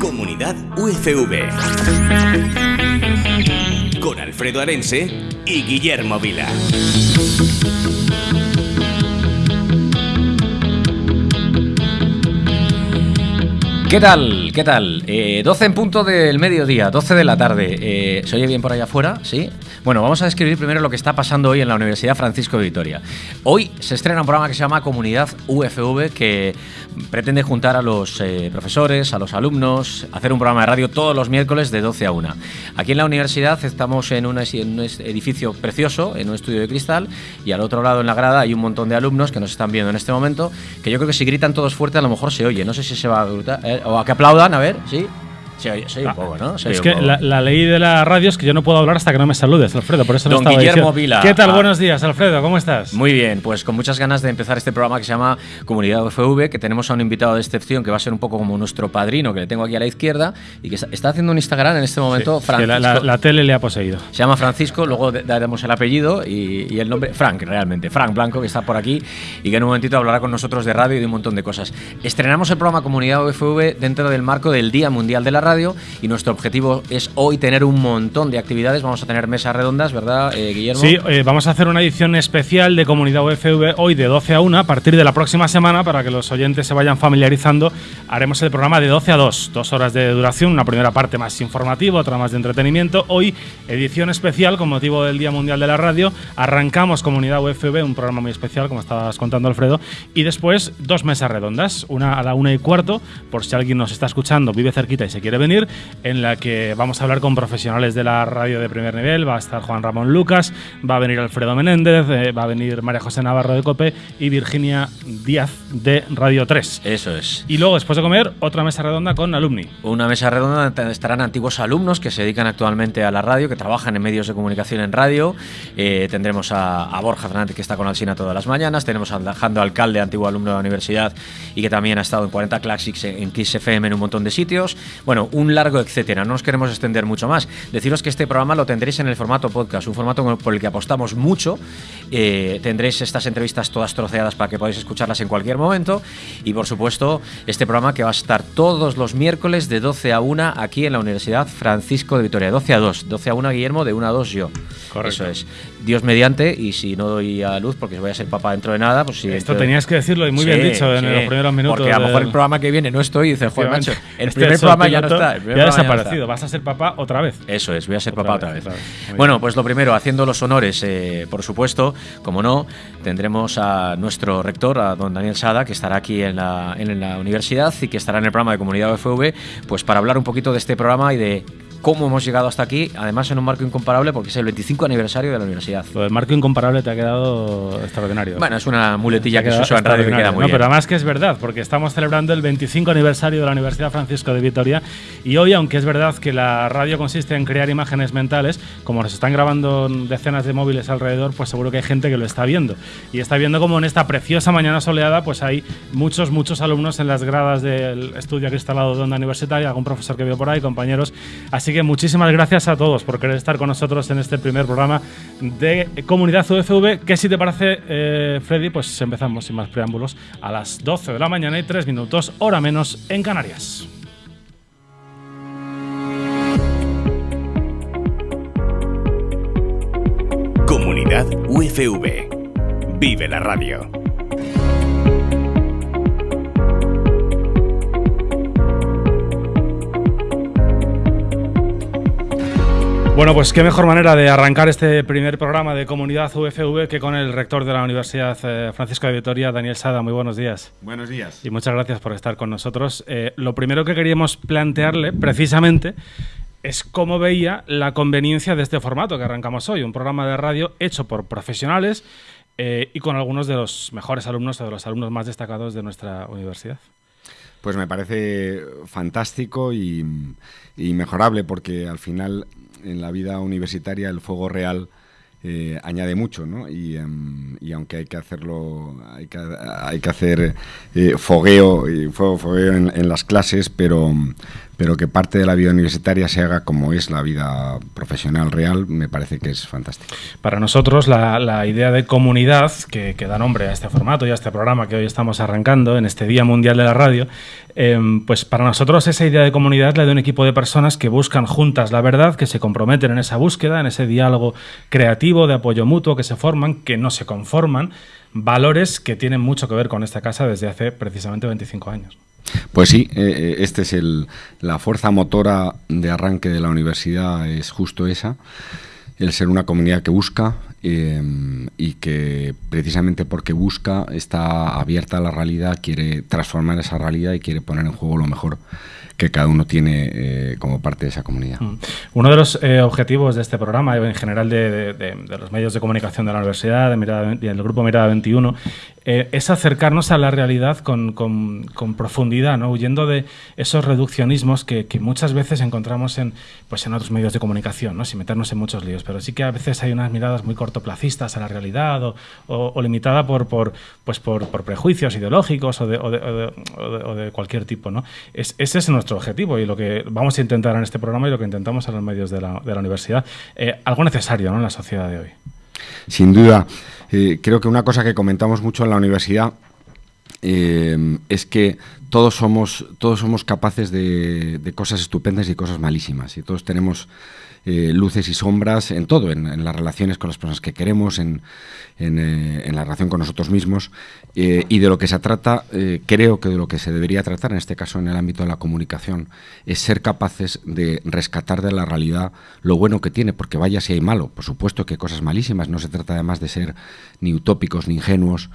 Comunidad UFV. Con Alfredo Arense y Guillermo Vila. ¿Qué tal? ¿Qué tal? 12 en punto del mediodía, 12 de la tarde. Eh, ¿Se oye bien por allá afuera? ¿Sí? Bueno, vamos a describir primero lo que está pasando hoy en la Universidad Francisco de Vitoria. Hoy se estrena un programa que se llama Comunidad UFV que pretende juntar a los eh, profesores, a los alumnos, hacer un programa de radio todos los miércoles de 12 a 1. Aquí en la universidad estamos en, un edificio precioso, en un estudio de cristal, y al otro lado en la grada hay un montón de alumnos que nos están viendo en este momento, que yo creo que si gritan todos fuerte a lo mejor se oye. No sé si se va a gritar, eh, o a que aplaudan, a ver, ¿sí? Soy, un ah, poco, ¿no? es que la, ley de la radio es que yo no puedo hablar hasta que no me saludes, Alfredo. Por eso Don no Guillermo Vila. ¿Qué tal? Ah. Buenos días, Alfredo. ¿Cómo estás? Muy bien, pues con muchas ganas de empezar este programa que se llama Comunidad UFV, que tenemos a un invitado de excepción que va a ser un poco como nuestro padrino, que le tengo aquí a la izquierda, y que está haciendo un Instagram en este momento, Francisco. La, tele le ha poseído. Se llama Francisco, luego daremos el apellido y, y, el nombre, Frank, realmente. Frank Blanco, que está por aquí y que en un momentito hablará con nosotros de radio y de un montón de cosas. Estrenamos el programa Comunidad UFV dentro del marco del Día Mundial de la Radio y nuestro objetivo es hoy tener un montón de actividades. Vamos a tener mesas redondas, ¿verdad, eh, Guillermo? Sí, eh, vamos a hacer una edición especial de Comunidad UFV hoy de 12 a 1. A partir de la próxima semana, para que los oyentes se vayan familiarizando, haremos el programa de 12 a 2. Dos horas de duración, una primera parte más informativa, otra más de entretenimiento. Hoy, edición especial con motivo del Día Mundial de la Radio. Arrancamos Comunidad UFV, un programa muy especial, como estabas contando, Alfredo. Y después, dos mesas redondas, una a la una y cuarto, por si alguien nos está escuchando, vive cerquita y se quiere venir, en la que vamos a hablar con profesionales de la radio de primer nivel. Va a estar Juan Ramón Lucas, va a venir Alfredo Menéndez, eh, va a venir María José Navarro de COPE y Virginia Díaz de Radio 3. Eso es. Y luego, después de comer, otra mesa redonda con alumni. Una mesa redonda donde estarán antiguos alumnos que se dedican actualmente a la radio, que trabajan en medios de comunicación en radio. Eh, tendremos a, Borja Fernández, que está con Alcina todas las mañanas. Tenemos a Alejandro Alcalde, antiguo alumno de la universidad y que también ha estado en 40 Classics en Kiss FM en un montón de sitios. Bueno, un largo etcétera no nos queremos extender mucho más. Deciros que este programa lo tendréis en el formato podcast, un formato por el que apostamos mucho. Eh, tendréis estas entrevistas todas troceadas para que podáis escucharlas en cualquier momento. Y por supuesto, este programa que va a estar todos los miércoles de 12 a 1 aquí en la Universidad Francisco de Vitoria. 12 a 2. 12 a 1 Guillermo, de 1 a 2 yo. Correcto. Eso es. Dios mediante, y si no doy a luz porque voy a ser papá dentro de nada, pues sí. Esto tenías que decirlo y muy bien dicho en los primeros minutos. Porque a lo mejor el programa que viene no estoy y dice, joder, macho, el este primer programa ya no está. ya ha desaparecido, vas a ser papá otra vez. Eso es, voy a ser papá otra vez. Bueno, pues lo primero, haciendo los honores, eh, por supuesto, como no, tendremos a nuestro rector, a don Daniel Sada, que estará aquí en la, en la universidad y que estará en el programa de Comunidad UFV, pues para hablar un poquito de este programa y de cómo hemos llegado hasta aquí, además en un marco incomparable porque es el 25 aniversario de la universidad. Lo del marco incomparable te ha quedado extraordinario. Bueno, es una muletilla que se usa en radio que queda muy no, pero además que es verdad, porque estamos celebrando el 25 aniversario de la Universidad Francisco de Vitoria y hoy, aunque es verdad que la radio consiste en crear imágenes mentales, como nos están grabando decenas de móviles alrededor, pues seguro que hay gente que lo está viendo. Y está viendo como en esta preciosa mañana soleada, pues hay muchos, muchos alumnos en las gradas del estudio instalado de onda universitaria, algún profesor que veo por ahí, compañeros. Así Así que muchísimas gracias a todos por querer estar con nosotros en este primer programa de Comunidad UFV, que si te parece, eh, Freddy, pues empezamos sin más preámbulos a las 12 de la mañana y 3 minutos, hora menos, en Canarias. Comunidad UFV. Vive la radio. Bueno, pues qué mejor manera de arrancar este primer programa de comunidad UFV que con el rector de la Universidad eh, Francisco de Vitoria, Daniel Sada. Muy buenos días. Buenos días. Y muchas gracias por estar con nosotros. Eh, lo primero que queríamos plantearle, precisamente, es cómo veía la conveniencia de este formato que arrancamos hoy, un programa de radio hecho por profesionales eh, y con algunos de los mejores alumnos o de los alumnos más destacados de nuestra universidad. Pues me parece fantástico y, y mejorable porque al final en la vida universitaria el fuego real eh, añade mucho, ¿no? Em, y, aunque hay que hacerlo, hay que, hay que hacer eh, fogueo, y fuego, fogueo en, las clases, pero, pero que parte de la vida universitaria se haga como es la vida profesional real, me parece que es fantástico. Para nosotros, la, idea de comunidad que, da nombre a este formato y a este programa que hoy estamos arrancando en este Día Mundial de la Radio, em, pues para nosotros esa idea de comunidad la de un equipo de personas que buscan juntas la verdad, que se comprometen en esa búsqueda, en ese diálogo creativo de apoyo mutuo, que se forman, que no se conforman, valores que tienen mucho que ver con esta casa desde hace precisamente 25 años. Pues sí, eh, eh, este es el, la fuerza motora de arranque de la universidad, es justo esa, el ser una comunidad que busca eh, y que precisamente porque busca está abierta a la realidad, quiere transformar esa realidad y quiere poner en juego lo mejor que cada uno tiene como parte de esa comunidad. Mm. Uno de los objetivos de este programa, en general de, los medios de comunicación de la universidad, de del grupo Mirada 21, eh, es acercarnos a la realidad con, profundidad, ¿no? huyendo de esos reduccionismos que, muchas veces encontramos en, pues en otros medios de comunicación, ¿no? sin meternos en muchos líos. Pero sí que a veces hay unas miradas muy cortoplacistas a la realidad o, o, limitada por, por, pues por, prejuicios ideológicos o de, o de, cualquier tipo. ¿no? Es, ese es nuestro objetivo y lo que vamos a intentar en este programa y lo que intentamos en los medios de la, de la universidad. Eh, algo necesario ¿no? en la sociedad de hoy. Sin duda. Eh, creo que una cosa que comentamos mucho en la universidad eh, es que todos somos, todos somos capaces de, de, cosas estupendas y cosas malísimas. Y todos tenemos eh, luces y sombras en todo, en, las relaciones con las personas que queremos, en, eh, la relación con nosotros mismos. Eh, y de lo que se trata, creo que de lo que se debería tratar, en este caso en el ámbito de la comunicación, es ser capaces de rescatar de la realidad lo bueno que tiene, porque vaya si hay malo. Por supuesto que hay cosas malísimas, no se trata además de ser ni utópicos ni ingenuos,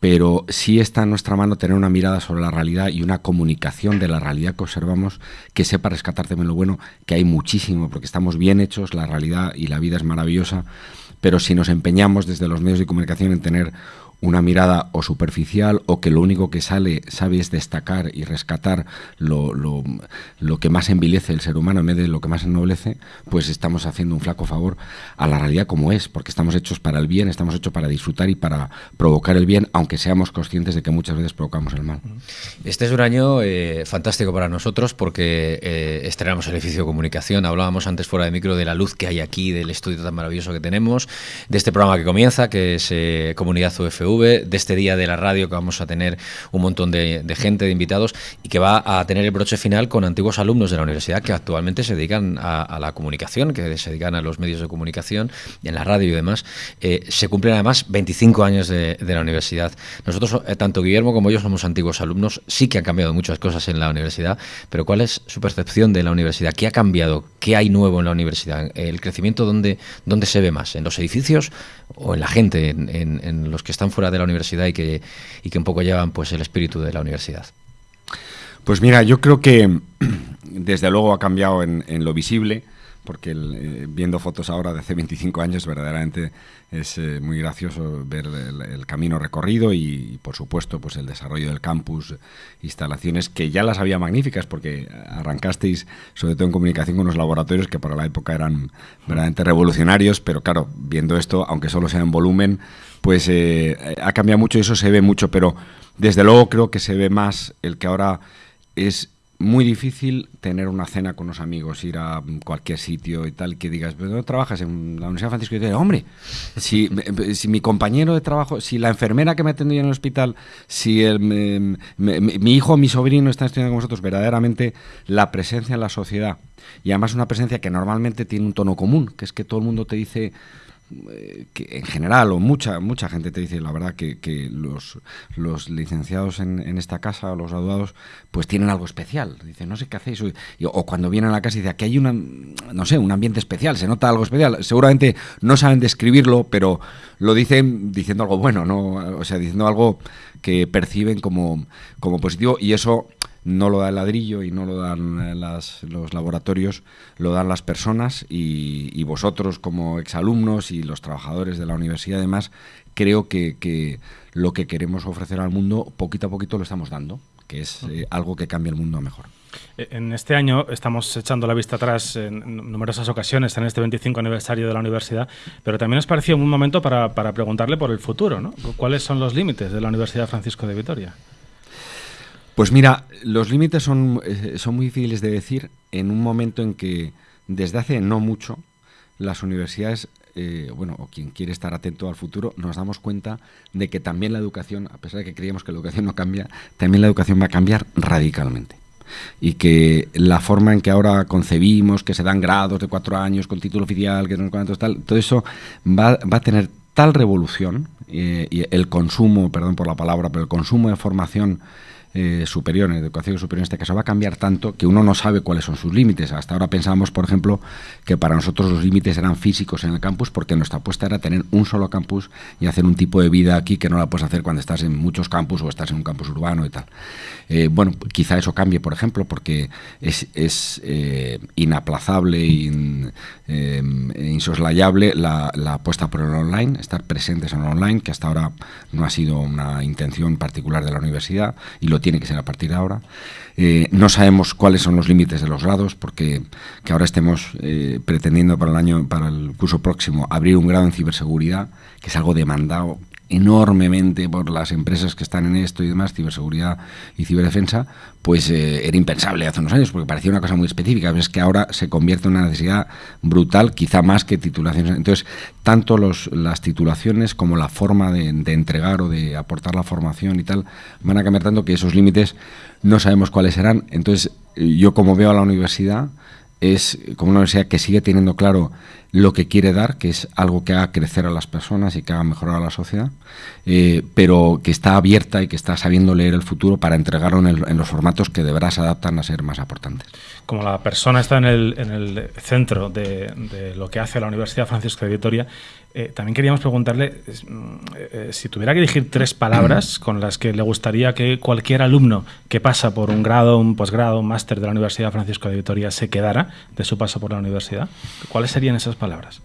pero sí está en nuestra mano tener una mirada sobre la realidad y una comunicación de la realidad que observamos que sepa rescatar también lo bueno, que hay muchísimo, porque estamos bien hechos, la realidad y la vida es maravillosa, pero si nos empeñamos desde los medios de comunicación en tener una mirada o superficial o que lo único que sale, sabe es destacar y rescatar lo, lo, lo, que más envilece el ser humano en vez de lo que más ennoblece, pues estamos haciendo un flaco favor a la realidad como es, porque estamos hechos para el bien, estamos hechos para disfrutar y para provocar el bien, aunque seamos conscientes de que muchas veces provocamos el mal. Este es un año eh, fantástico para nosotros porque eh, estrenamos el edificio de comunicación, hablábamos antes fuera de micro de la luz que hay aquí, del estudio tan maravilloso que tenemos, de este programa que comienza, que es eh, Comunidad UFU, de este día de la radio que vamos a tener un montón de, gente, de invitados y que va a tener el broche final con antiguos alumnos de la universidad que actualmente se dedican a, la comunicación, que se dedican a los medios de comunicación, en la radio y demás. Eh, se cumplen además 25 años de, la universidad. Nosotros, eh, tanto Guillermo como yo, somos antiguos alumnos. Sí que han cambiado muchas cosas en la universidad, pero ¿cuál es su percepción de la universidad? ¿Qué ha cambiado? ¿Qué hay nuevo en la universidad? ¿El crecimiento dónde, dónde se ve más? ¿En los edificios o en la gente, en, los que están fuera de la universidad y que, y que un poco llevan pues el espíritu de la universidad? Pues mira, yo creo que desde luego ha cambiado en, en lo visible porque eh, viendo fotos ahora de hace 25 años verdaderamente es eh, muy gracioso ver el, camino recorrido y, por supuesto pues el desarrollo del campus, instalaciones que ya las había magníficas porque arrancasteis sobre todo en comunicación con los laboratorios que para la época eran verdaderamente revolucionarios, pero claro, viendo esto, aunque solo sea en volumen, pues eh, ha cambiado mucho y eso se ve mucho, pero desde luego creo que se ve más el que ahora es muy difícil tener una cena con los amigos, ir a cualquier sitio y tal, que digas, ¿pero dónde trabajas? En la Universidad Francisco de hombre, si, si, mi compañero de trabajo, si la enfermera que me atendía en el hospital, si el, mi hijo o mi sobrino están estudiando con vosotros, verdaderamente la presencia en la sociedad, y además una presencia que normalmente tiene un tono común, que es que todo el mundo te dice eh, que en general, o mucha mucha gente te dice la verdad que, los, los licenciados en, en, esta casa, los graduados, pues tienen algo especial. Dice, no sé qué hacéis. O, cuando vienen a la casa dice, aquí hay una, no sé, un ambiente especial, se nota algo especial. Seguramente no saben describirlo, pero lo dicen diciendo algo bueno, ¿no? O sea, diciendo algo que perciben como, como positivo y eso no lo da el ladrillo y no lo dan eh, los laboratorios, lo dan las personas y, vosotros como exalumnos y los trabajadores de la universidad además, creo que, lo que queremos ofrecer al mundo poquito a poquito lo estamos dando, que es eh, algo que cambia el mundo a mejor. Eh, en este año estamos echando la vista atrás en numerosas ocasiones en este 25 aniversario de la universidad, pero también nos pareció un momento para, para preguntarle por el futuro, ¿no? ¿Cuáles son los límites de la Universidad Francisco de Vitoria? Pues mira, los límites son, eh, son muy difíciles de decir en un momento en que desde hace no mucho las universidades, eh, bueno, o quien quiere estar atento al futuro, nos damos cuenta de que también la educación, a pesar de que creíamos que la educación no cambia, también la educación va a cambiar radicalmente. Y que la forma en que ahora concebimos que se dan grados de cuatro años con título oficial, que no cuántos tal, todo eso va, va a tener tal revolución eh, y el consumo, perdón por la palabra, pero el consumo de formación eh, superior, en educación superior en este caso, va a cambiar tanto que uno no sabe cuáles son sus límites. Hasta ahora pensábamos, por ejemplo, que para nosotros los límites eran físicos en el campus porque nuestra apuesta era tener un solo campus y hacer un tipo de vida aquí que no la puedes hacer cuando estás en muchos campus o estás en un campus urbano y tal. Eh, bueno, quizá eso cambie, por ejemplo, porque es, es eh, inaplazable e insoslayable la, la apuesta por el online, estar presentes en el online, que hasta ahora no ha sido una intención particular de la universidad y lo tiene que ser a partir de ahora. Eh, no sabemos cuáles son los límites de los grados, porque que ahora estemos eh, pretendiendo para el año, para el curso próximo, abrir un grado en ciberseguridad, que es algo demandado enormemente por las empresas que están en esto y demás, ciberseguridad y ciberdefensa, pues eh, era impensable hace unos años, porque parecía una cosa muy específica. Es que ahora se convierte en una necesidad brutal, quizá más que titulaciones. Entonces, tanto los, las titulaciones como la forma de, de entregar o de aportar la formación y tal van a cambiar tanto que esos límites no sabemos cuáles serán. Entonces, yo como veo a la universidad, es como una universidad que sigue teniendo claro lo que quiere dar, que es algo que haga crecer a las personas y que haga mejorar a la sociedad, eh, pero que está abierta y que está sabiendo leer el futuro para entregarlo en, los formatos que de verdad se adaptan a ser más importantes. Como la persona está en el, en el centro de, de, lo que hace la Universidad Francisco de Vitoria, eh, también queríamos preguntarle mm, eh, si tuviera que elegir tres palabras con las que le gustaría que cualquier alumno que pasa por un grado, un posgrado, un máster de la Universidad Francisco de Vitoria se quedara de su paso por la universidad, ¿cuáles serían esas palabras?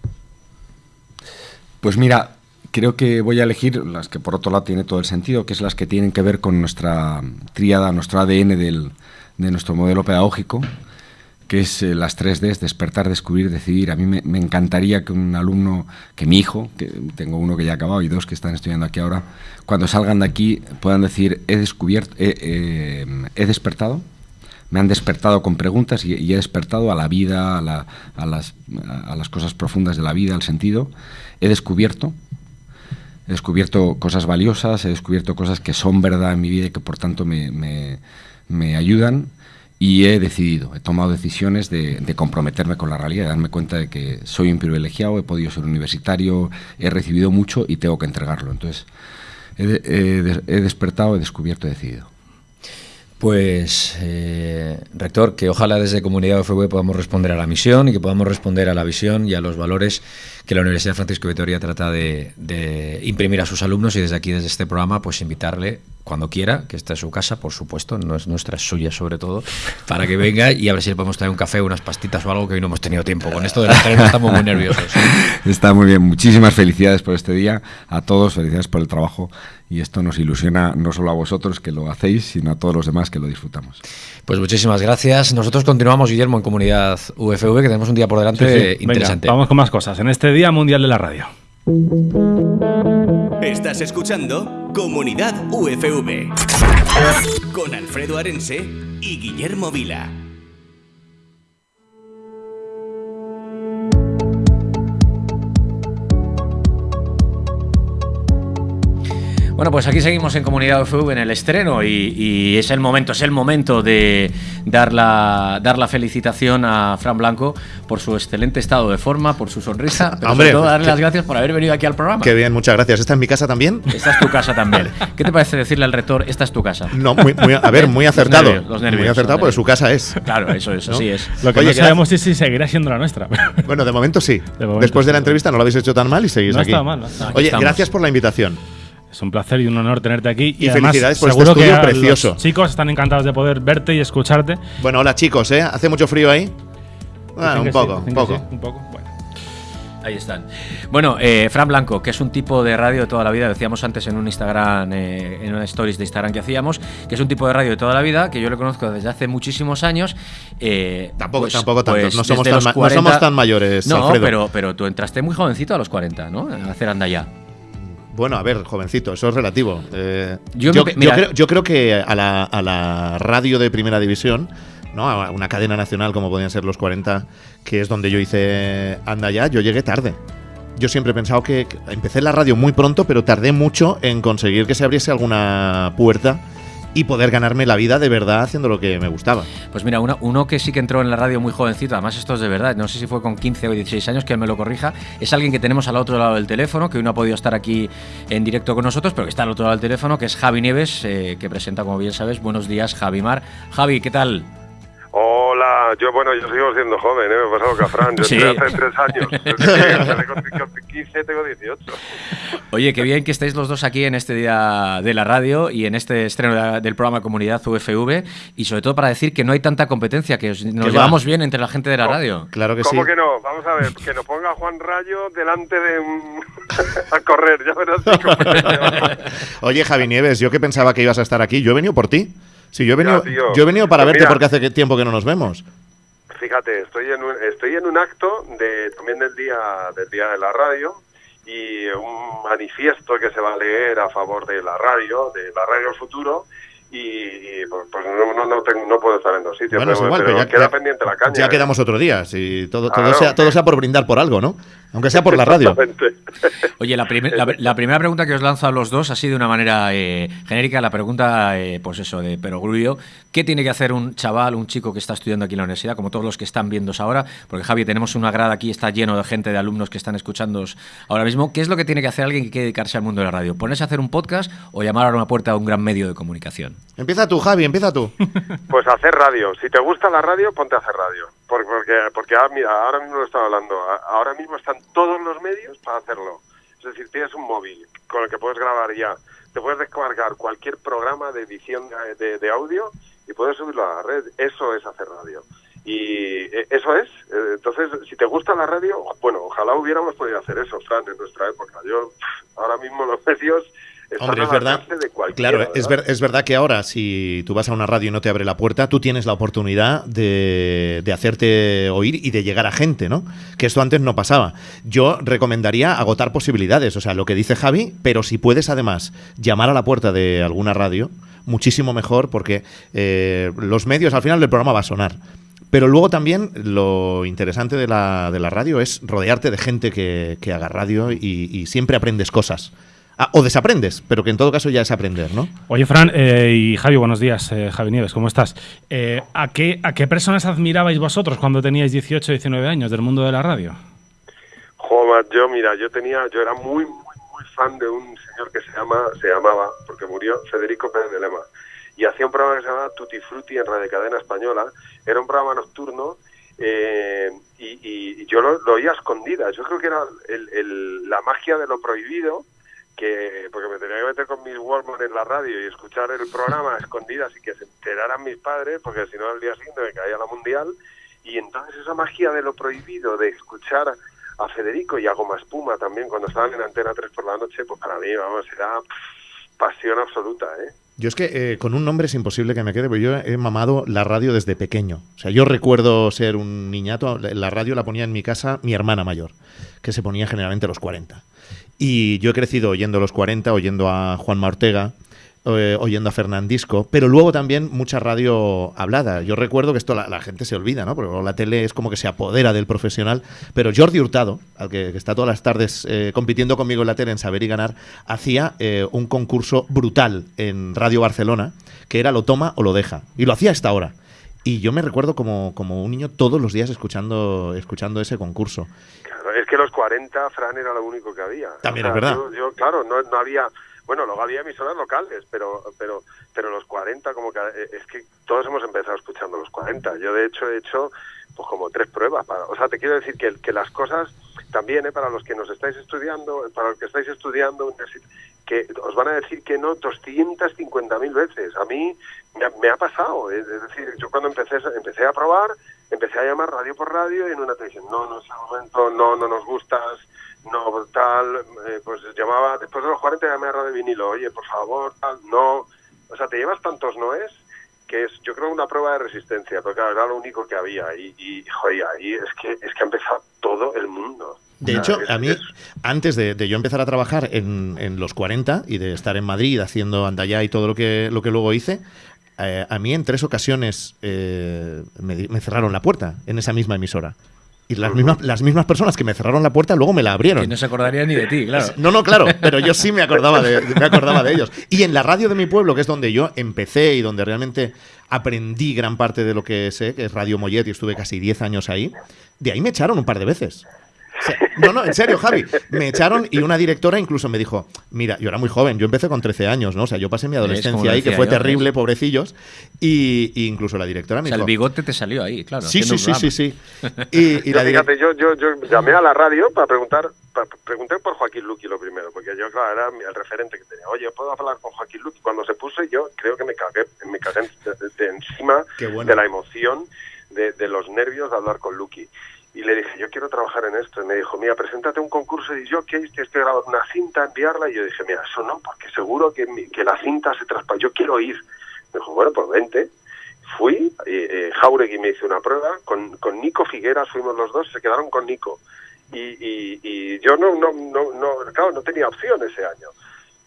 Pues mira, creo que voy a elegir las que por otro lado tiene todo el sentido, que es las que tienen que ver con nuestra tríada, nuestro ADN del, de nuestro modelo pedagógico, que es eh, las 3Ds, despertar, descubrir, decidir. A mí me, encantaría que un alumno, que mi hijo, que tengo uno que ya ha acabado y dos que están estudiando aquí ahora, cuando salgan de aquí puedan decir, he descubierto, eh, he despertado, me han despertado con preguntas y, he despertado a la vida, a, las, a las cosas profundas de la vida, al sentido. He descubierto, he descubierto cosas valiosas, he descubierto cosas que son verdad en mi vida y que por tanto me, me, me ayudan y he decidido, he tomado decisiones de, comprometerme con la realidad, de darme cuenta de que soy un privilegiado, he podido ser universitario, he recibido mucho y tengo que entregarlo. Entonces, he, he, he despertado, he descubierto, he decidido. Pues, eh, rector, que ojalá desde Comunidad UFV podamos responder a la misión y que podamos responder a la visión y a los valores que la Universidad Francisco Vitoria trata de, imprimir a sus alumnos y desde aquí, desde este programa, pues invitarle cuando quiera, que esta es su casa, por supuesto, no es nuestra, es suya sobre todo, para que venga y a ver si le podemos traer un café, unas pastitas o algo que hoy no hemos tenido tiempo. Con esto de la tarea estamos muy nerviosos. Está muy bien, muchísimas felicidades por este día, a todos, felicidades por el trabajo y esto nos ilusiona no solo a vosotros que lo hacéis, sino a todos los demás que lo disfrutamos. Pues muchísimas gracias. Nosotros continuamos, Guillermo, en Comunidad UFV, que tenemos un día por delante sí, sí. interesante. Venga, vamos con más cosas. En este Día Mundial de la Radio. Estás escuchando Comunidad UFV con Alfredo Arense y Guillermo Vila. Bueno, pues aquí seguimos en Comunidad UFV en el estreno y, y, es el momento, es el momento de dar la, dar la felicitación a Fran Blanco por su excelente estado de forma, por su sonrisa, pero Hombre, sobre todo darle las gracias por haber venido aquí al programa. Qué bien, muchas gracias. ¿Esta es mi casa también? Esta es tu casa también. ¿Qué te parece decirle al rector, esta es tu casa? No, muy, muy, a ver, muy acertado. Los nervios, los nervios, muy acertado porque su casa es. Claro, eso es, ¿no? así es. Lo que Oye, no sabemos es si seguirá siendo la nuestra. Bueno, de momento sí. De momento Después sí. de la entrevista no lo habéis hecho tan mal y seguís no aquí. Está mal, no está. Oye, gracias por la invitación. Es un placer y un honor tenerte aquí. Y, Y, además, felicidades por este seguro que estudio a precioso. Los chicos están encantados de poder verte y escucharte. Bueno, hola chicos, ¿eh? ¿Hace mucho frío ahí? Ah, un que poco, sí, un que poco. sí, un poco. Bueno. Ahí están. Bueno, eh, Fran Blanco, que es un tipo de radio de toda la vida, decíamos antes en un Instagram, eh, en una stories de Instagram que hacíamos, que es un tipo de radio de toda la vida, que yo le conozco desde hace muchísimos años. Eh, Tampoco, pues- tampoco tanto. pues no, somos tan, no 40 somos tan mayores, No, Alfredo. pero, pero tú entraste muy jovencito a los 40, ¿no? A hacer anda ya. Bueno, a ver, jovencito, eso es relativo. Eh, Yo yo, me- yo mira- creo, yo creo que a la, a la radio de primera división, ¿no? a una cadena nacional como podían ser los 40, que es donde yo hice Anda ya, yo llegué tarde. Yo siempre he pensado que que empecé la radio muy pronto, pero tardé mucho en conseguir que se abriese alguna puerta y poder ganarme la vida de verdad haciendo lo que me gustaba. Pues mira, uno, uno que sí que entró en la radio muy jovencito, además esto es de verdad, no sé si fue con 15 o 16 años, que me lo corrija, es alguien que tenemos al otro lado del teléfono, que hoy no ha podido estar aquí en directo con nosotros, pero que está al otro lado del teléfono, que es Javi Nieves, eh, que presenta, como bien sabes, Buenos días, Javi Mar. Javi, ¿qué tal? Hola, yo bueno, yo sigo siendo joven, ¿eh? me he pasado Fran, yo Sí. hace tres años, con 15 tengo 18. Oye, qué bien que estéis los dos aquí en este día de la radio y en este estreno de la- del programa Comunidad UFV y sobre todo para decir que no hay tanta competencia, que os- nos va? llevamos bien entre la gente de la radio. Claro que sí. ¿Cómo que no? Vamos a ver, que nos ponga Juan Rayo delante de un... a correr, ya verás. Oye, Javi Nieves, yo que pensaba que ibas a estar aquí, yo he venido por ti. Sí, yo he venido, tío. yo he venido para verte mira. porque hace tiempo que no nos vemos. Fíjate, estoy en un, estoy en un acto de también del día del día de la radio y un manifiesto que se va a leer a favor de la radio, de la radio del futuro y, y, pues, pues no, no, no, tengo- no puedo estar en dos sitios, Bueno, es pero, igual, pero ya, queda ya- pendiente la caña. ya ¿eh? quedamos otro día. Si todo, todo, sea, todo sea por brindar por algo, ¿no? Aunque sea por la radio. Exactamente. Oye, la, primer- la, la primera pregunta que os lanzo a los dos así de una manera eh, genérica, la pregunta, eh, pues eso, de perogrullo. ¿Qué tiene que hacer un chaval, un chico que está estudiando aquí en la universidad, como todos los que están viéndose ahora? Porque Javi, tenemos una grada aquí, está lleno de gente, de alumnos que están escuchándoos ahora mismo. ¿Qué es lo que tiene que hacer alguien que quiere dedicarse al mundo de la radio? ¿Ponerse a hacer un podcast o llamar a una puerta a un gran medio de comunicación? Empieza tú, Javi, empieza tú. Pues hacer radio. Si te gusta la radio, ponte a hacer radio. Por- Porque, porque ahora, mira, ahora mismo lo estaba hablando. Ahora mismo están todos los medios para hacerlo. Es decir, tienes un móvil con el que puedes grabar ya. Te puedes descargar cualquier programa de edición de, de- audio y puedes subirlo a la red. Eso es hacer radio. Y eh, eso es. Eh, Entonces, si te gusta la radio, bueno, ojalá hubiéramos podido hacer eso, Fran, en nuestra época. Yo, ahora mismo los medios están Hombre, es verdad. de Claro, es, es verdad que ahora, si tú vas a una radio y no te abre la puerta, tú tienes la oportunidad de, de hacerte oír y de llegar a gente, ¿no? Que esto antes no pasaba. Yo recomendaría agotar posibilidades, o sea, lo que dice Javi, pero si puedes además llamar a la puerta de alguna radio, muchísimo mejor, porque eh, los medios al final del programa va a sonar. Pero luego también lo interesante de la, de la radio es rodearte de gente que, que haga radio y, y siempre aprendes cosas. Ah, o desaprendes, pero que en todo caso ya es aprender, ¿no? Oye, Fran eh, y Javi, buenos días. eh, Javi Nieves, ¿cómo estás? Eh, ¿a, qué, ¿A qué personas admirabais vosotros cuando teníais 18 19 años del mundo de la radio? Joder, yo mira, yo tenía, yo era muy, muy, muy fan de un señor que se llama, se llamaba, porque murió, Federico Pérez de Lema. Y hacía un programa que se llamaba Tutti Frutti en Radio Cadena Española. Era un programa nocturno eh, y, y- y yo lo, lo oía a escondidas. Yo creo que era el- el- la magia de lo prohibido, que porque me tenía que meter con mis Walkman en la radio y escuchar el programa a escondidas y que se enteraran mis padres, porque si no al día siguiente me caía la mundial. Y entonces esa magia de lo prohibido, de escuchar a Federico y a Goma Espuma también cuando estaban en Antena 3 por la noche, pues para mí, vamos, era pasión absoluta, ¿eh? Yo es que eh, con un nombre es imposible que me quede, porque yo he mamado la radio desde pequeño. O sea, yo recuerdo ser un niñato, la radio la ponía en mi casa mi hermana mayor, que se ponía generalmente a los 40. Y yo he crecido oyendo los 40, oyendo a Juanma Ortega, eh, oyendo a Fernandisco, pero luego también mucha radio hablada. Yo recuerdo que esto la, gente se olvida, ¿no? Porque la tele es como que se apodera del profesional, pero Jordi Hurtado, al que, que está todas las tardes eh, compitiendo conmigo en la tele en Saber y Ganar, hacía eh, un concurso brutal en Radio Barcelona, que era lo toma o lo deja. Y lo hacía a esta hora. Y yo me recuerdo como, como un niño todos los días escuchando, escuchando ese concurso. Claro, es que los 40, Fran, era lo único que había. También es verdad. Yo, yo, claro, no, no había... Bueno, luego había emisoras locales, pero pero pero los 40, como que... eh, Es que todos hemos empezado escuchando los 40. Yo, de hecho, he hecho pues como tres pruebas. Para, o sea, te quiero decir que, que las cosas también, ¿eh? para los que nos estáis estudiando, para los que estáis estudiando, que os van a decir que no 250.000 veces. A mí me ha, me ha pasado. Es es decir, yo cuando empecé, empecé a probar, empecé a llamar radio por radio y en una te dicen, no, no es el momento, no, no nos gustas, no, tal, eh, pues llamaba, después de los 40 llamé a Radio Vinilo, oye, por favor, tal, no. O sea, te llevas tantos noes que es, yo creo, una prueba de resistencia, porque claro, era lo único que había y, y joder, ahí es que, es que ha empezado todo el mundo. De hecho, es- a mí, es- antes de, de yo empezar a trabajar en, en los 40 y de estar en Madrid haciendo Andayá y todo lo que, lo que luego hice, eh, a mí en tres ocasiones eh, me, cerraron la puerta en esa misma emisora. Y las mismas, las mismas personas que me cerraron la puerta luego me la abrieron. Que no se acordaría ni de ti, claro. No, no, claro, pero yo sí me acordaba, de, me acordaba de ellos. Y en la radio de mi pueblo, que es donde yo empecé y donde realmente aprendí gran parte de lo que sé, que es Radio Mollet, y estuve casi 10 años ahí, de ahí me echaron un par de veces. O sea, no, no, en serio, Javi. Me echaron y una directora incluso me dijo, mira, yo era muy joven, yo empecé con 13 años, ¿no? O sea, yo pasé mi adolescencia ahí, que fue yo, terrible, ¿ves? pobrecillos. Y, y incluso la directora O me sea, el dijo... bigote te salió ahí, claro. Sí, sí, sí, sí, sí. Y, y Yo, la fíjate, yo, yo, yo llamé a la radio para preguntar, para, pregunté por Joaquín Luqui lo primero, porque yo, claro, era el referente que tenía. Oye, ¿puedo hablar con Joaquín Luqui? Cuando se puso, yo creo que me cagué, me cagué de, de- de encima bueno. de la emoción, de, de los nervios de hablar con Luqui. Y le dije, yo quiero trabajar en esto. Y me dijo, mira, preséntate un concurso jockeys, tienes que grabar una cinta, enviarla. Y yo dije, mira, eso no, porque seguro que, que la cinta se traspasa. Yo quiero ir. Me dijo, bueno, pues vente. Fui, eh, eh, Jauregui me hizo una prueba, con, con Nico Figueras fuimos los dos, se quedaron con Nico. Y, y, y yo no, no, no, no, claro, no tenía opción ese año.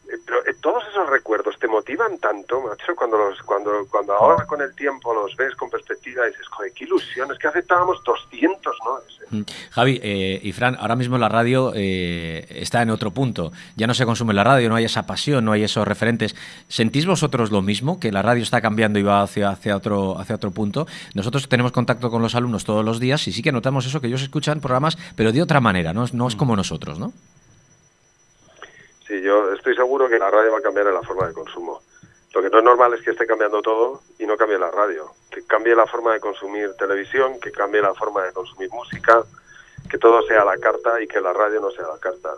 Eh, Pero eh, todos esos recuerdos te motivan tanto, macho, cuando los, cuando, cuando ahora con el tiempo los ves con perspectiva y dices, joder, qué ilusión, es que aceptábamos 200, ¿no? Ese. Mm. Javi eh, y Fran, ahora mismo la radio eh, está en otro punto. Ya no se consume la radio, no hay esa pasión, no hay esos referentes. ¿Sentís vosotros lo mismo? Que la radio está cambiando y va hacia, hacia, otro, hacia otro punto. Nosotros tenemos contacto con los alumnos todos los días y sí que notamos eso, que ellos escuchan programas, pero de otra manera, no, no es como nosotros, ¿no? Sí, yo estoy seguro que la radio va a cambiar en la forma de consumo. Lo que no es normal es que esté cambiando todo y no cambie la radio. Que cambie la forma de consumir televisión, que cambie la forma de consumir música, que todo sea la carta y que la radio no sea la carta.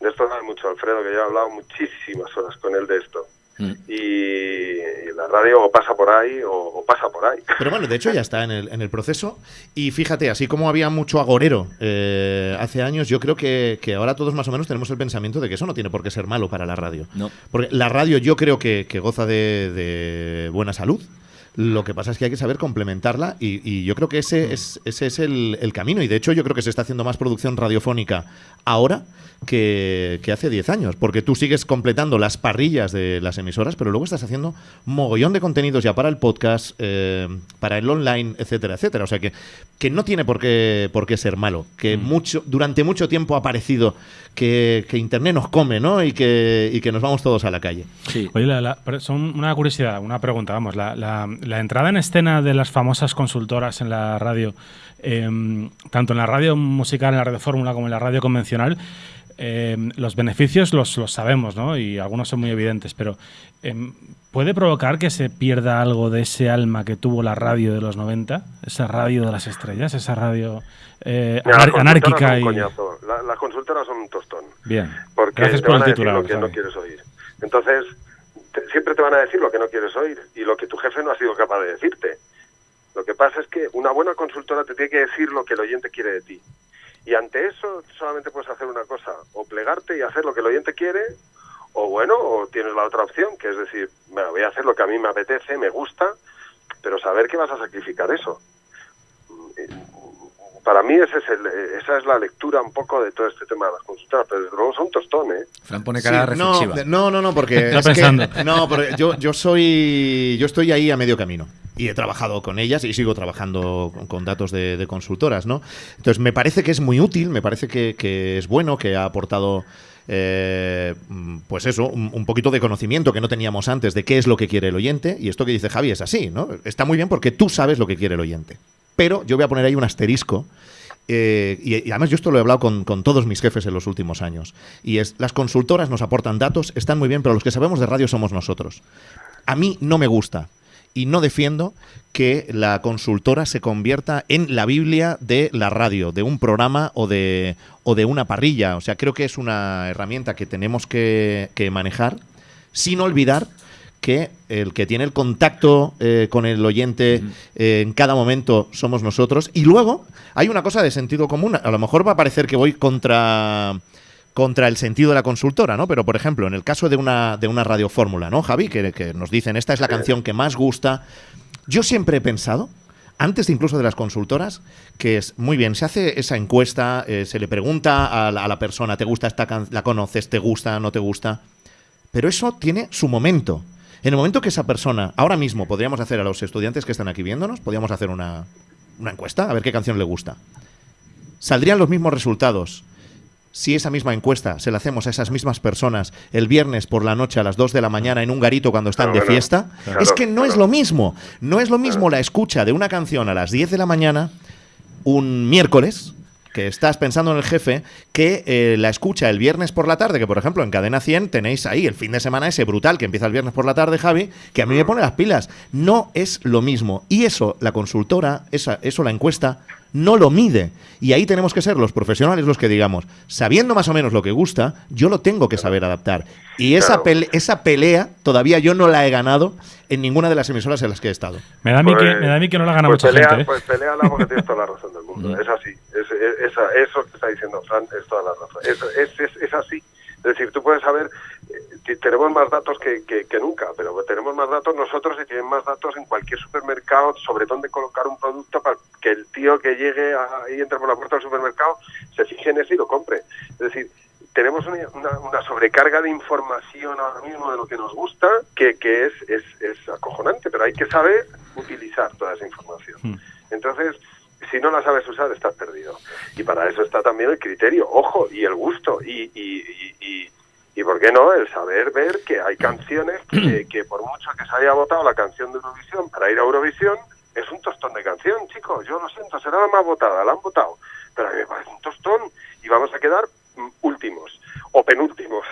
De esto sabe mucho Alfredo, que yo he hablado muchísimas horas con él de esto. Mm. Y, y la radio o pasa por ahí o, o pasa por ahí. Pero bueno, de hecho ya está en el, en el proceso. Y fíjate, así como había mucho agorero eh, hace años, yo creo que, que ahora todos más o menos tenemos el pensamiento de que eso no tiene por qué ser malo para la radio. No. Porque la radio yo creo que, que goza de, de buena salud. Lo que pasa es que hay que saber complementarla y, y yo creo que ese es, ese es el, el camino. Y de hecho yo creo que se está haciendo más producción radiofónica ahora que, que hace 10 años. Porque tú sigues completando las parrillas de las emisoras, pero luego estás haciendo mogollón de contenidos ya para el podcast, eh, para el online, etcétera, etcétera. O sea que, que no tiene por qué, por qué ser malo. Que mucho, durante mucho tiempo ha parecido que, que Internet nos come, ¿no? Y que, y que nos vamos todos a la calle. Sí. Oye, la- la- pero son una curiosidad, una pregunta, vamos. La, la- la entrada en escena de las famosas consultoras en la radio, em, tanto en la radio musical, en la radio fórmula, como en la radio convencional, em, los beneficios los, los sabemos, ¿no? Y algunos son muy evidentes, pero em, ¿puede provocar que se pierda algo de ese alma que tuvo la radio de los 90? Esa radio de las estrellas, esa radio eh, las anárquica y... La- las consultoras son un tostón. Bien. porque Gracias por el titular. lo que no quieres oír. Entonces, siempre te van a decir lo que no quieres oír y lo que tu jefe no ha sido capaz de decirte. Lo que pasa es que una buena consultora te tiene que decir lo que el oyente quiere de ti. Y ante eso solamente puedes hacer una cosa, o plegarte y hacer lo que el oyente quiere, o bueno, o tienes la otra opción, que es decir, bueno, voy a hacer lo que a mí me apetece, me gusta, pero saber que vas a sacrificar eso. Para mí ese es el- esa es la lectura un poco de todo este tema de las consultoras, pero desde luego son tostón, ¿eh? Fran pone cara Sí, no, reflexiva. no, no, no, porque Está es que- no, porque yo, yo soy, yo estoy ahí a medio camino y he trabajado con ellas y sigo trabajando con, datos de, de consultoras, ¿no? Entonces me parece que es muy útil, me parece que, que es bueno, que ha aportado eh, mm, pues eso, un, un poquito de conocimiento que no teníamos antes de qué es lo que quiere el oyente. Y esto que dice Javi es así, ¿no? Está muy bien porque tú sabes lo que quiere el oyente. Pero yo voy a poner ahí un asterisco. eh, y, y además yo esto lo he hablado con, todos mis jefes en los últimos años. Y es, las consultoras nos aportan datos, están muy bien, pero los que sabemos de radio somos nosotros. A mí no me gusta y no defiendo que la consultora se convierta en la Biblia de la radio, de un programa o de, o de una parrilla. O sea, creo que es una herramienta que tenemos que manejar sin olvidar que el que tiene el contacto eh, con el oyente eh, en cada momento somos nosotros. Y luego hay una cosa de sentido común. A lo mejor va a parecer que voy contra contra el sentido de la consultora, ¿no? Pero, por ejemplo, en el caso de una, de una radiofórmula, ¿no, Javi? Que, que nos dicen, esta es la canción que más gusta. Yo siempre he pensado, antes incluso de las consultoras, que es muy bien, se hace esa encuesta, eh, se le pregunta a la, a la persona, ¿te gusta esta canción? ¿La conoces? ¿Te gusta? ¿No te gusta? Pero eso tiene su momento. En el momento que esa persona, ahora mismo podríamos hacer a los estudiantes que están aquí viéndonos, podríamos hacer una, una encuesta, a ver qué canción le gusta. Saldrían los mismos resultados si esa misma encuesta se la hacemos a esas mismas personas el viernes por la noche a las 2 de la mañana en un garito cuando están de fiesta, es que no es lo mismo. No es lo mismo la escucha de una canción a las 10 de la mañana un miércoles que estás pensando en el jefe, que eh, la escucha el viernes por la tarde, que por ejemplo en Cadena 100 tenéis ahí el fin de semana ese brutal que empieza el viernes por la tarde, Javi, que a mí me pone las pilas. No es lo mismo. Y eso, la consultora, esa, eso la encuesta, no lo mide. Y ahí tenemos que ser los profesionales los que digamos, sabiendo más o menos lo que gusta, yo lo tengo que saber adaptar. Y esa, pele- esa pelea todavía yo no la he ganado en ninguna de las emisoras en las que he estado. Me da a mí, que, Pues- me da a mí que no la gana pues mucha pelea, gente. ¿eh? Pues peleala porque tienes toda la razón del mundo. es así. Es, es- esa- eso que está diciendo Fran es toda la razón. Es, es, es, es así. Es decir, tú puedes saber, tenemos más datos que, que, que nunca, pero tenemos más datos nosotros y tienen más datos en cualquier supermercado sobre dónde colocar un producto para que el tío que llegue ahí entre por la puerta del supermercado se fije en eso y lo compre. Es decir, tenemos una, una- una sobrecarga de información ahora mismo de lo que nos gusta que, que es, es, es acojonante, pero hay que saber utilizar toda esa información. Hmm. Entonces, si no la sabes usar, estás perdido. Y para eso está también el criterio, ojo, y el gusto, y, y, y, y, y ¿por qué no? El saber ver que hay canciones que, que por mucho que se haya votado la canción de Eurovisión para ir a Eurovisión, es un tostón de canción, chicos. Yo lo siento, será la más votada, la han votado. Pero a mí me parece un tostón y vamos a quedar mm, últimos o penúltimos.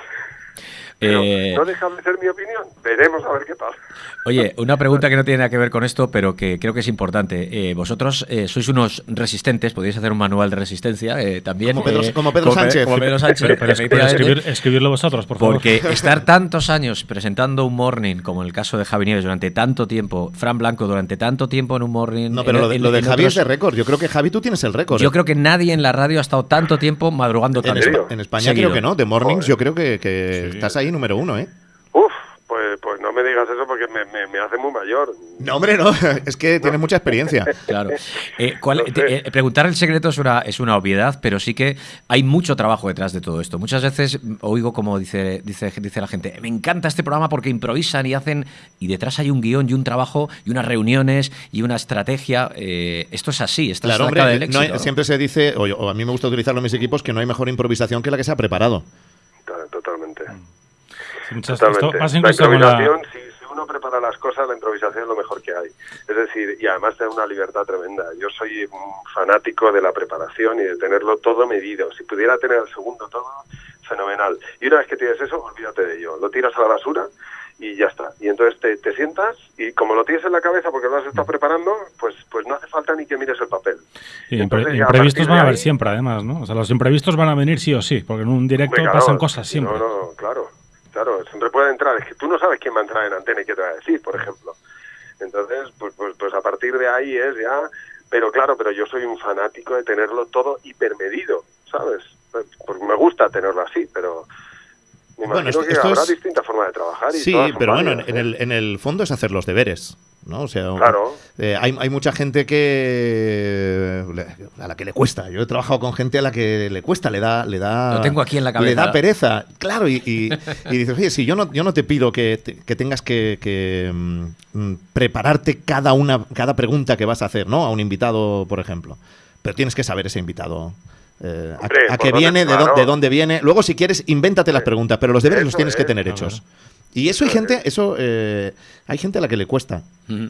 Pero Eh, no deja de ser mi opinión. Veremos a ver qué pasa. Oye, una pregunta que no tiene nada que ver con esto, pero que creo que es importante. Eh, vosotros eh, sois unos resistentes, podéis hacer un manual de resistencia eh, también. Como Pedro- eh, como Pedro Pe- Sánchez. Como Pedro Sánchez, Pero, pero es- pero efectivamente. escribir- escribirlo vosotros, por favor. Porque estar tantos años presentando un morning, como en el caso de Javi Nieves durante tanto tiempo, Fran Blanco durante tanto tiempo en un morning. No, pero en- lo de, en- lo de en Javi otros- es de récord. Yo creo que Javi tú tienes el récord. Yo creo que nadie en la radio ha estado tanto tiempo madrugando en, tanto. Espa- en España Seguido. creo que no. De Mornings Joder. yo creo que, que estás ahí número uno, ¿eh? Uf, pues, pues no me digas eso porque me, me, me hace muy mayor. No, hombre, no. Es que tienes mucha experiencia. Claro. Eh, ¿cuál- No sé. te- eh, preguntar el secreto es una, es una obviedad, pero sí que hay mucho trabajo detrás de todo esto. Muchas veces oigo como dice, dice, dice la gente, me encanta este programa porque improvisan y hacen, y detrás hay un guion y un trabajo y unas reuniones y una estrategia. Eh, esto es así, esto Claro, es la clave hombre, del no hay- éxito. siempre se dice, o, o a mí me gusta utilizarlo en mis equipos, que no hay mejor improvisación que la que se ha preparado. To- Totalmente. Muchas- esto Totalmente. pasa la improvisación, si, si uno prepara las cosas, la improvisación es lo mejor que hay. Es decir, y además te da una libertad tremenda. Yo soy un fanático de la preparación y de tenerlo todo medido. Si pudiera tener el segundo todo, fenomenal. Y una vez que tienes eso, olvídate de ello. Lo tiras a la basura y ya está. Y entonces te, te sientas y como lo tienes en la cabeza porque lo has estado preparando, pues, pues no hace falta ni que mires el papel. Y Entonces, a imprevistos van a haber ahí- siempre, además, ¿no? O sea, los imprevistos van a venir sí o sí, porque en un directo claro, pasan cosas si siempre. No, no, claro, claro, siempre puede entrar. Es que tú no sabes quién va a entrar en antena y qué te va a decir, por ejemplo. Entonces, pues, pues, pues a partir de ahí es ya. Pero claro, pero yo soy un fanático de tenerlo todo hipermedido, ¿sabes? Pues, Porque me gusta tenerlo así, pero me Bueno, imagino esto- que esto habrá es- distintas formas de trabajar. Y Sí, pero bueno, en, ¿eh? el, en el fondo es hacer los deberes. ¿no? O sea, Claro. eh, hay, hay mucha gente que le- a la que le cuesta. Yo he trabajado con gente a la que le cuesta, le da, le da, Lo tengo aquí en la le cabeza. da pereza, claro. Y, y- y dices, oye, si yo no, yo no te pido que, te- que tengas que, que, mm, prepararte cada una, cada pregunta que vas a hacer, ¿no? A un invitado, por ejemplo. Pero tienes que saber ese invitado. Eh, a- Hombre, a, por qué dónde- viene, de, claro. dónde, de dónde viene. Luego, si quieres, invéntate las Sí. preguntas, pero los deberes los tienes que tener Claro. hechos. Y eso hay gente, es. eso eh, hay gente a la que le cuesta. Ujú.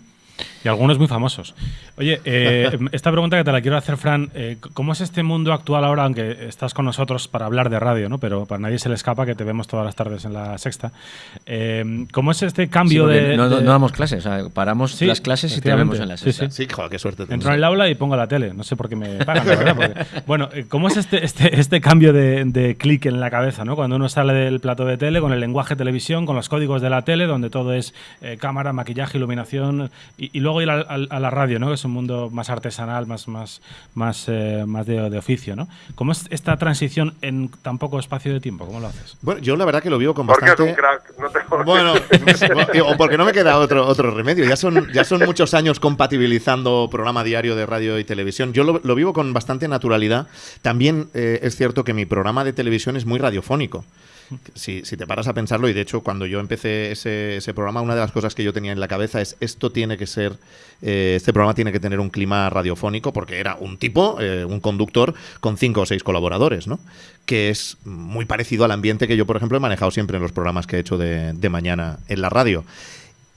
Y algunos muy famosos. Oye, eh, esta pregunta que te la quiero hacer, Fran, eh, ¿cómo es este mundo actual ahora, aunque estás con nosotros para hablar de radio, ¿no? pero para nadie se le escapa que te vemos todas las tardes en la sexta? Eh, ¿Cómo es este cambio de, no, no- de- no damos clases, o sea, paramos Sí, las clases y te vemos en la sexta. sí. Sí, joder, qué suerte. Entro en el aula y pongo la tele. No sé por qué me pagan, la verdad. porque- bueno, eh, ¿cómo es este, este, este cambio de, de clic en la cabeza? ¿no? Cuando uno sale del plato de tele con el lenguaje televisión, con los códigos de la tele, donde todo es eh, cámara, maquillaje, iluminación, y, y, luego ir a, la radio, ¿no? Que es un mundo más artesanal, más, más, más, eh, más de, oficio, ¿no? ¿Cómo es esta transición en tan poco espacio de tiempo? ¿Cómo lo haces? Bueno, yo la verdad que lo vivo con porque bastante... es un crack, no te Bueno, o porque no me queda otro, otro remedio. Ya son, ya son muchos años compatibilizando programa diario de radio y televisión. Yo lo, vivo con bastante naturalidad. También eh, es cierto que mi programa de televisión es muy radiofónico. Si, te paras a pensarlo, y de hecho cuando yo empecé ese, programa, una de las cosas que yo tenía en la cabeza es esto tiene que ser, eh, este programa tiene que tener un clima radiofónico, porque era un tipo, eh, un conductor con cinco o seis colaboradores, ¿no? Que es muy parecido al ambiente que yo, por ejemplo, he manejado siempre en los programas que he hecho de mañana en la radio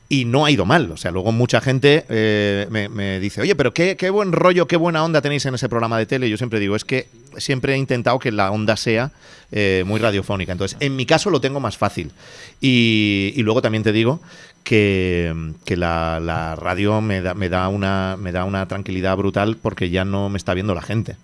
y no ha ido mal. O sea, luego mucha gente eh, me, dice, oye, pero qué, qué, buen rollo, qué buena onda tenéis en ese programa de tele. Y yo siempre digo, es que siempre he intentado que la onda sea eh, muy radiofónica. Entonces, en mi caso lo tengo más fácil. Y, luego también te digo que, la, la, radio me da, me, da una, me da una tranquilidad brutal porque ya no me está viendo la gente.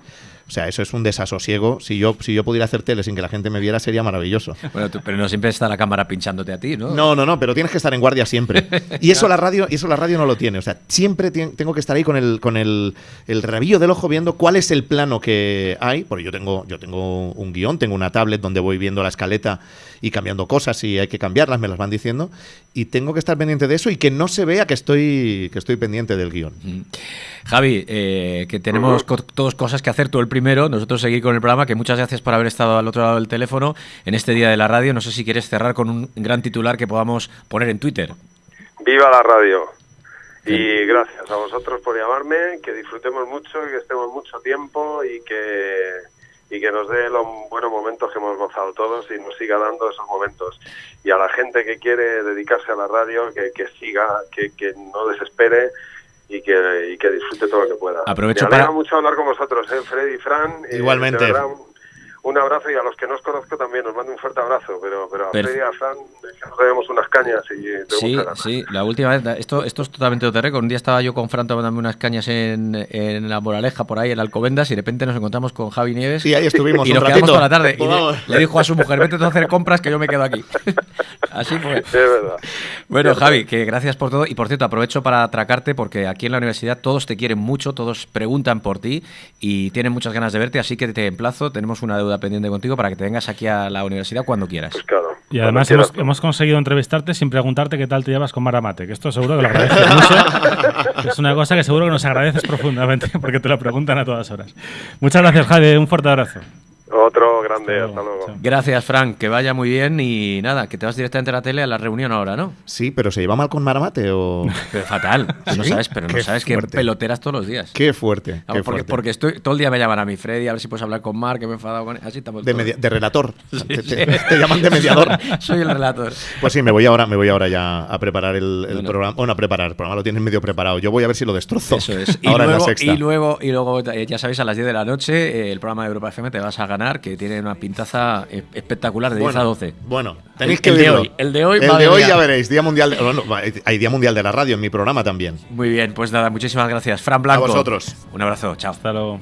O sea, eso es un desasosiego. Si yo, si yo pudiera hacer tele sin que la gente me viera, sería maravilloso. Bueno, pero no siempre está la cámara pinchándote a ti, ¿no? No, no, no, pero tienes que estar en guardia siempre. Y eso la radio, y eso la radio no lo tiene. O sea, siempre tengo que estar ahí con el, con el, el rabillo del ojo viendo cuál es el plano que hay. Porque yo tengo, yo tengo un guion, tengo una tablet donde voy viendo la escaleta y cambiando cosas y hay que cambiarlas, me las van diciendo. Y tengo que estar pendiente de eso y que no se vea que estoy, que estoy pendiente del guion. Javi, eh, que tenemos todas cosas que hacer, tú el primero, nosotros seguir con el programa, que muchas gracias por haber estado al otro lado del teléfono en este día de la radio. No sé si quieres cerrar con un gran titular que podamos poner en Twitter. Viva la radio. Y gracias a vosotros por llamarme, que disfrutemos mucho y que estemos mucho tiempo y que, y que nos dé los buenos momentos que hemos gozado todos y nos siga dando esos momentos. Y a la gente que quiere dedicarse a la radio, que, que siga, que, que no desespere y que, y que disfrute todo lo que pueda. Aprovecho Me alegra mucho hablar con vosotros, ¿eh? Freddy Fran. Igualmente un abrazo y a los que no os conozco también os mando un fuerte abrazo, pero, pero a Freddy y a Fran nos debemos unas cañas y Sí, sí, la última vez, esto, esto es totalmente de récord. Un día estaba yo con Fran tomándome unas cañas en, en la Moraleja, por ahí, en Alcobendas, y de repente nos encontramos con Javi Nieves. Y ahí estuvimos Y nos quedamos toda la tarde. Y le, dijo a su mujer, vete tú a hacer compras que yo me quedo aquí. Así fue. Es verdad. Bueno, Javi, que gracias por todo. Y por cierto, aprovecho para atracarte porque aquí en la universidad todos te quieren mucho, todos preguntan por ti y tienen muchas ganas de verte, así que te emplazo. Tenemos una deuda pendiente contigo para que te vengas aquí a la universidad cuando quieras. Pues claro. Y además hemos, hemos, conseguido entrevistarte sin preguntarte qué tal te llevas con Maramate, que esto seguro que lo agradeces mucho. es una cosa que seguro que nos agradeces profundamente porque te lo preguntan a todas horas. Muchas gracias, Javi. Un fuerte abrazo. Otro grande, hasta luego. Gracias, Frank, que vaya muy bien y nada, que te vas directamente a la tele a la reunión ahora, ¿no? Sí, pero ¿se lleva mal con Maramate o...? Pero fatal, no sabes, pero no sabes que peloteras todos los días. Qué fuerte, porque, fuerte. porque estoy, todo el día me llaman a mi Freddy, a ver si puedes hablar con Mark, que me he enfadado con él. Así estamos de, de, relator, te, llaman de mediador. Soy el relator. Pues sí, me voy ahora, me voy ahora ya a preparar el, programa, o no a preparar, el programa lo tienes medio preparado, yo voy a ver si lo destrozo. Eso es. ahora y, luego, en la sexta. y luego, y luego, eh, ya sabéis, a las 10 de la noche, eh, el programa de Europa FM te vas a ganar, que tiene una pintaza espectacular de 10 a 12. Bueno, tenéis que el de hoy. El de hoy, el de hoy ya veréis. Día mundial de, bueno, hay Día Mundial de la Radio en mi programa también. Muy bien, pues nada, muchísimas gracias. Fran Blanco. A vosotros. Un abrazo, chao. Hasta luego.